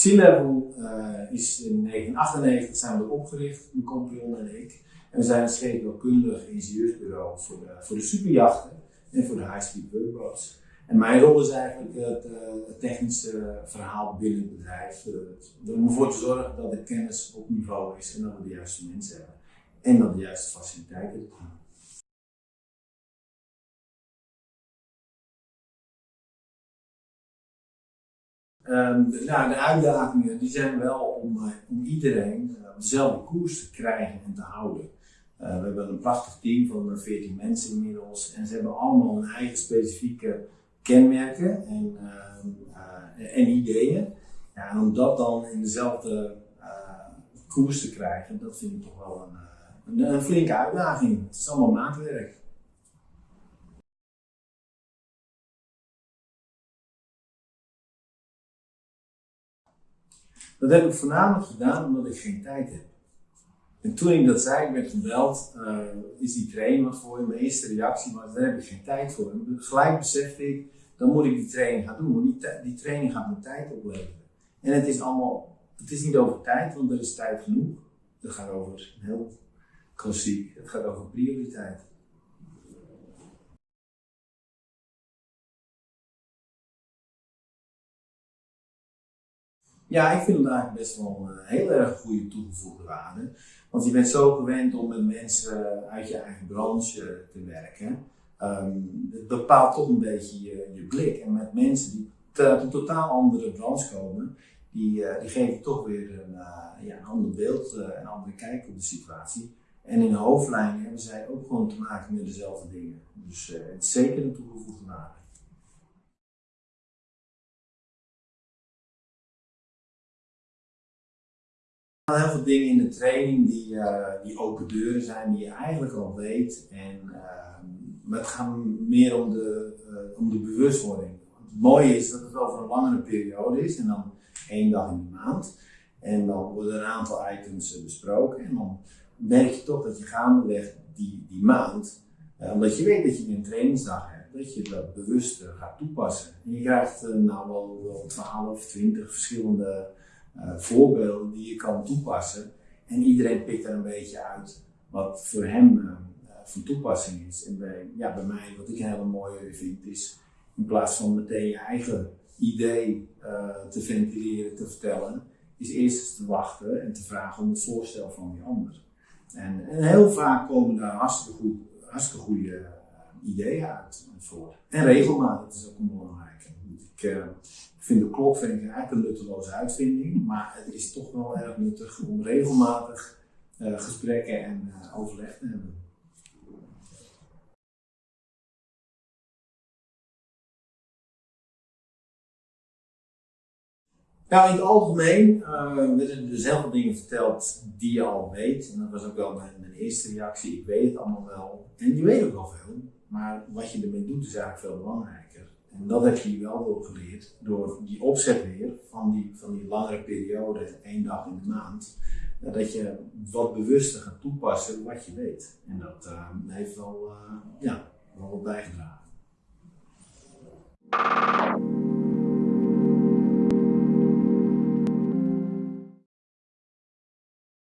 Sea-Level uh, is in 1998 zijn we opgericht, mijn compagnon en ik. En we zijn een scheepbouwkundig ingenieursbureau voor de, voor de superjachten en voor de high-speed workboats. En mijn rol is eigenlijk het, het technische verhaal binnen het bedrijf. Uh, om ervoor te zorgen dat de kennis op niveau is en dat we de juiste mensen hebben. En dat de juiste faciliteiten zijn. Um, nou, de uitdagingen die zijn wel om, uh, om iedereen dezelfde koers te krijgen en te houden. We hebben een prachtig team van 14 mensen inmiddels en ze hebben allemaal hun eigen specifieke kenmerken en, ehm, en ideeën. Ja, en om dat dan in dezelfde koers te krijgen, dat vind ik toch wel een, een, een flinke uitdaging. Het is allemaal maatwerk. Dat heb ik voornamelijk gedaan omdat ik geen tijd heb. En toen ik dat zei, ik werd gebeld, uh, is die training wat voor je? Mijn eerste reactie was, daar heb ik geen tijd voor. En gelijk besefte ik, dan moet ik die training gaan doen, want die, die training gaat me tijd opleveren. En het is allemaal, het is niet over tijd, want er is tijd genoeg. Het gaat over, heel klassiek, het gaat over prioriteit. Ja, ik vind het eigenlijk best wel een heel erg goede toegevoegde waarde. Want je bent zo gewend om met mensen uit je eigen branche te werken. Um, het bepaalt toch een beetje je, je, blik. En met mensen die uit een totaal andere branche komen, die, uh, die geven toch weer een, ja, een ander beeld, een andere kijk op de situatie. En in de hoofdlijnen hebben zij ook gewoon te maken met dezelfde dingen. Dus het is zeker een toegevoegde waarde. Heel veel dingen in de training die, uh, die open deuren zijn, die je eigenlijk al weet. En, uh, maar het gaat meer om de, uh, om de bewustwording. Het mooie is dat het over een langere periode is en dan één dag in de maand. En dan worden een aantal items besproken. En dan merk je toch dat je gaandeweg die, die maand, omdat je weet dat je een trainingsdag hebt, dat je dat bewust gaat toepassen. En je krijgt nou wel, wel 12, 20 verschillende uh, voorbeelden die je kan toepassen. En iedereen pikt er een beetje uit wat voor hem uh, van toepassing is. En bij, ja, bij mij, wat ik een hele mooie vind, is in plaats van meteen je eigen idee te ventileren, te vertellen, is eerst te wachten en te vragen om het voorstel van die ander. En, heel vaak komen daar hartstikke, goed, goede ideeën uit voor. En regelmatig, is ook een belangrijke. Ik vind de klok vind ik eigenlijk een nutteloze uitvinding, maar het is toch wel erg nuttig om regelmatig uh, gesprekken en uh, overleg te hebben. Nou, in het algemeen uh, werden er dus dingen verteld die je al weet. En dat was ook wel mijn, mijn, eerste reactie. Ik weet het allemaal wel. En je weet ook al veel. Maar wat je ermee doet is eigenlijk veel belangrijker. En dat heb je wel door geleerd, door die opzet weer van die, van die langere periode, één dag in de maand, dat je wat bewuster gaat toepassen wat je weet. En dat uh, heeft wel, uh, ja, wel wat bijgedragen.